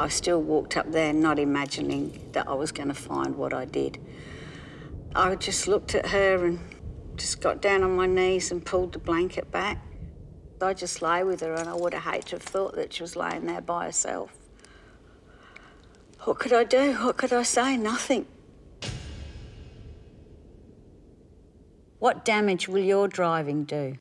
I still walked up there not imagining that I was going to find what I did. I just looked at her and just got down on my knees and pulled the blanket back. I just lay with her and I would have hated to have thought that she was laying there by herself. What could I do? What could I say? Nothing. What damage will your driving do?